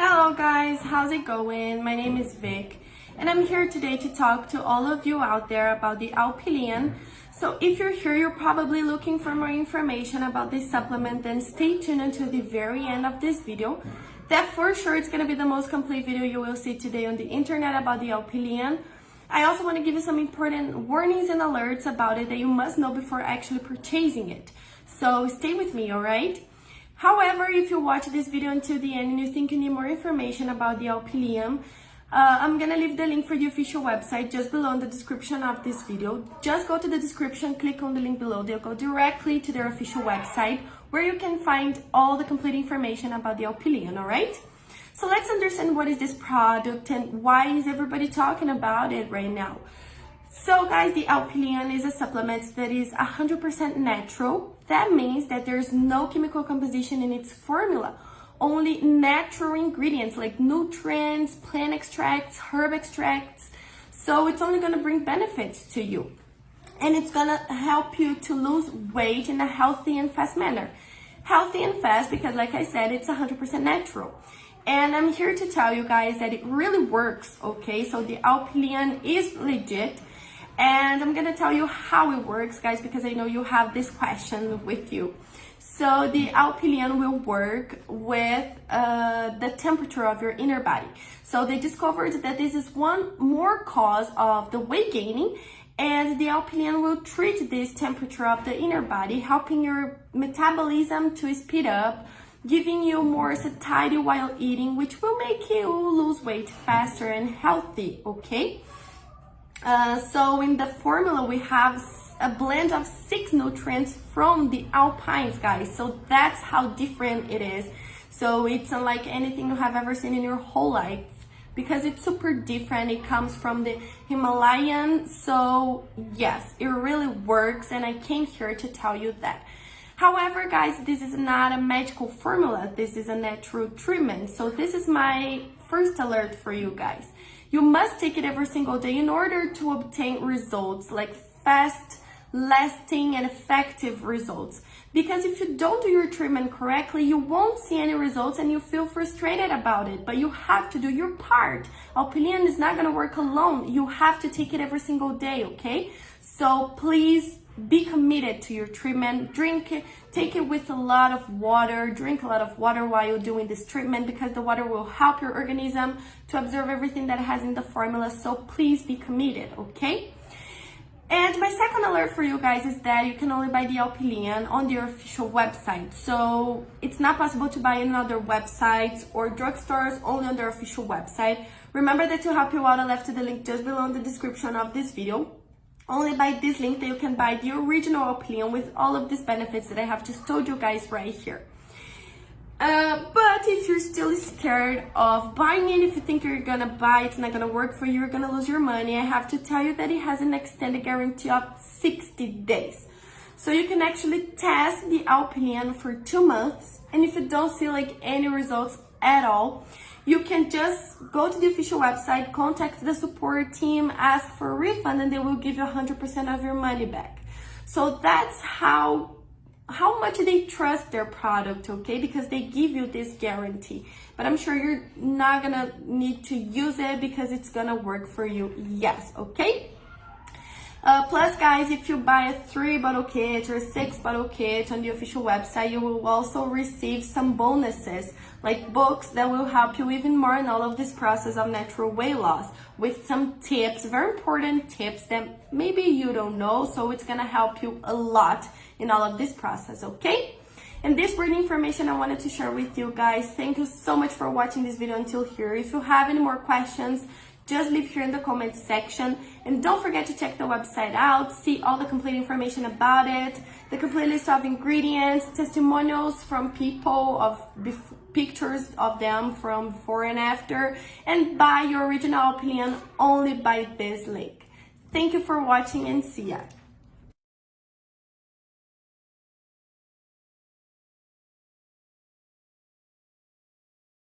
Hello guys, how's it going? My name is Vic and I'm here today to talk to all of you out there about the Alpilean. So if you're here, you're probably looking for more information about this supplement, then stay tuned until the very end of this video. That for sure it's going to be the most complete video you will see today on the internet about the Alpilean. I also want to give you some important warnings and alerts about it that you must know before actually purchasing it. So stay with me, alright? However, if you watch this video until the end and you think you need more information about the Alpilean, uh, I'm gonna leave the link for the official website just below in the description of this video. Just go to the description, click on the link below. They'll go directly to their official website where you can find all the complete information about the Alpilean, alright? So let's understand what is this product and why is everybody talking about it right now. So guys, the Alpilean is a supplement that is 100% natural. That means that there's no chemical composition in its formula, only natural ingredients like nutrients, plant extracts, herb extracts. So it's only gonna bring benefits to you. And it's gonna help you to lose weight in a healthy and fast manner. Healthy and fast because like I said, it's 100% natural. And I'm here to tell you guys that it really works, okay? So the Alpilean is legit and I'm gonna tell you how it works, guys, because I know you have this question with you. So the Alpilean will work with uh, the temperature of your inner body. So they discovered that this is one more cause of the weight gaining and the Alpilean will treat this temperature of the inner body, helping your metabolism to speed up, giving you more satiety while eating, which will make you lose weight faster and healthy, okay? Uh, so in the formula, we have a blend of six nutrients from the alpines, guys. So that's how different it is. So it's unlike anything you have ever seen in your whole life because it's super different. It comes from the Himalayan. So yes, it really works. And I came here to tell you that. However, guys, this is not a magical formula. This is a natural treatment. So this is my first alert for you guys. You must take it every single day in order to obtain results like fast, lasting and effective results. Because if you don't do your treatment correctly, you won't see any results and you feel frustrated about it. But you have to do your part. Alpilean is not going to work alone. You have to take it every single day, okay? So please be committed to your treatment. Drink it, take it with a lot of water. Drink a lot of water while you're doing this treatment because the water will help your organism to absorb everything that has in the formula. So please be committed, okay? And my second alert for you guys is that you can only buy the Alpilean on their official website. So it's not possible to buy in other websites or drugstores, only on their official website. Remember that to help you out, I left the link just below in the description of this video only by this link that you can buy the original Alpilean with all of these benefits that I have just told you guys right here. Uh, but if you're still scared of buying it, if you think you're gonna buy it's not gonna work for you, you're gonna lose your money, I have to tell you that it has an extended guarantee of 60 days. So you can actually test the Alpilean for two months, and if you don't see like any results at all, you can just go to the official website, contact the support team, ask for a refund, and they will give you 100% of your money back. So that's how how much they trust their product, okay? Because they give you this guarantee. But I'm sure you're not gonna need to use it because it's gonna work for you. Yes, okay? Uh, plus, guys, if you buy a three bottle kit or six bottle kit on the official website, you will also receive some bonuses, like books that will help you even more in all of this process of natural weight loss with some tips, very important tips that maybe you don't know. So it's going to help you a lot in all of this process, okay? And this were the information I wanted to share with you guys. Thank you so much for watching this video until here. If you have any more questions, just leave here in the comments section. And don't forget to check the website out, see all the complete information about it, the complete list of ingredients, testimonials from people of pictures of them from before and after, and buy your original Alpilean only by this link. Thank you for watching and see ya.